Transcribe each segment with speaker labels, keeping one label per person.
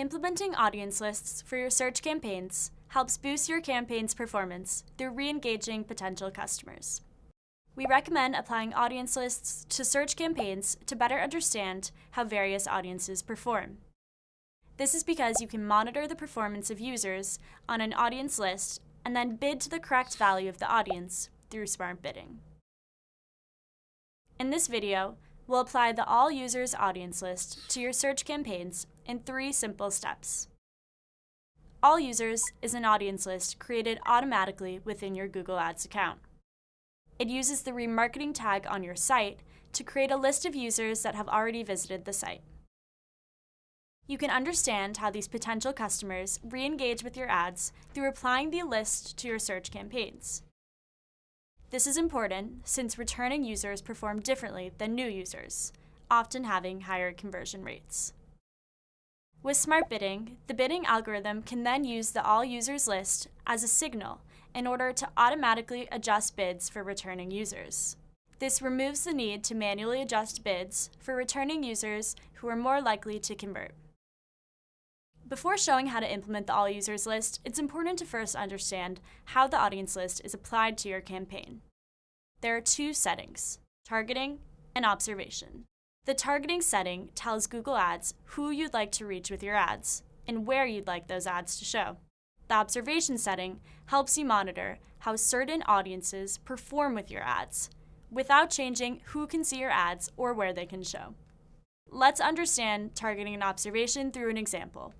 Speaker 1: Implementing audience lists for your search campaigns helps boost your campaign's performance through re-engaging potential customers. We recommend applying audience lists to search campaigns to better understand how various audiences perform. This is because you can monitor the performance of users on an audience list and then bid to the correct value of the audience through smart bidding. In this video, we'll apply the All Users audience list to your search campaigns in three simple steps. All Users is an audience list created automatically within your Google Ads account. It uses the remarketing tag on your site to create a list of users that have already visited the site. You can understand how these potential customers re-engage with your ads through applying the list to your search campaigns. This is important since returning users perform differently than new users, often having higher conversion rates. With Smart Bidding, the bidding algorithm can then use the All Users list as a signal in order to automatically adjust bids for returning users. This removes the need to manually adjust bids for returning users who are more likely to convert. Before showing how to implement the All Users list, it's important to first understand how the audience list is applied to your campaign. There are two settings, targeting and observation. The targeting setting tells Google Ads who you'd like to reach with your ads and where you'd like those ads to show. The observation setting helps you monitor how certain audiences perform with your ads without changing who can see your ads or where they can show. Let's understand targeting and observation through an example.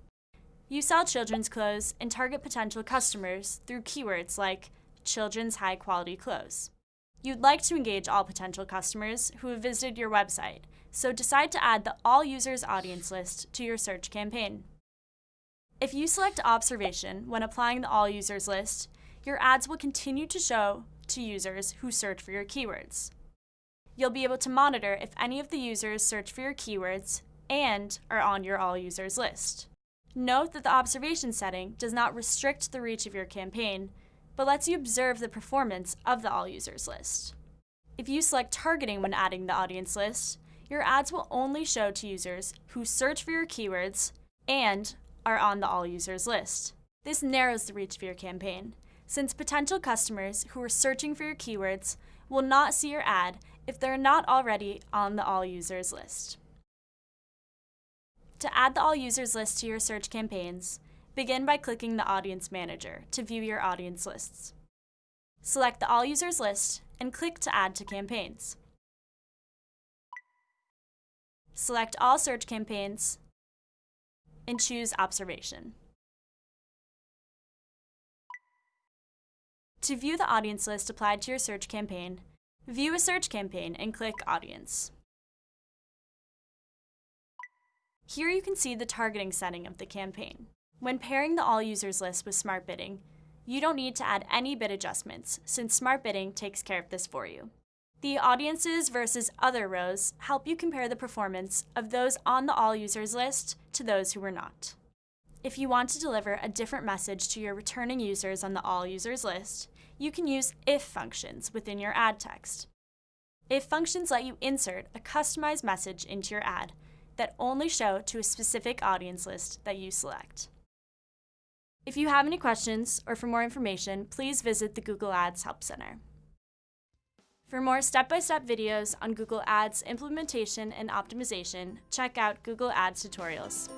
Speaker 1: You sell children's clothes and target potential customers through keywords like children's high quality clothes. You'd like to engage all potential customers who have visited your website, so decide to add the All Users audience list to your search campaign. If you select Observation when applying the All Users list, your ads will continue to show to users who search for your keywords. You'll be able to monitor if any of the users search for your keywords and are on your All Users list. Note that the observation setting does not restrict the reach of your campaign, but lets you observe the performance of the All Users list. If you select targeting when adding the audience list, your ads will only show to users who search for your keywords and are on the All Users list. This narrows the reach of your campaign, since potential customers who are searching for your keywords will not see your ad if they're not already on the All Users list. To add the All Users list to your search campaigns, begin by clicking the Audience Manager to view your audience lists. Select the All Users list and click to Add to Campaigns. Select All Search Campaigns and choose Observation. To view the audience list applied to your search campaign, view a search campaign and click Audience. Here you can see the targeting setting of the campaign. When pairing the All Users list with Smart Bidding, you don't need to add any bid adjustments since Smart Bidding takes care of this for you. The Audiences versus Other rows help you compare the performance of those on the All Users list to those who were not. If you want to deliver a different message to your returning users on the All Users list, you can use if functions within your ad text. If functions let you insert a customized message into your ad that only show to a specific audience list that you select. If you have any questions or for more information, please visit the Google Ads Help Center. For more step-by-step -step videos on Google Ads implementation and optimization, check out Google Ads tutorials.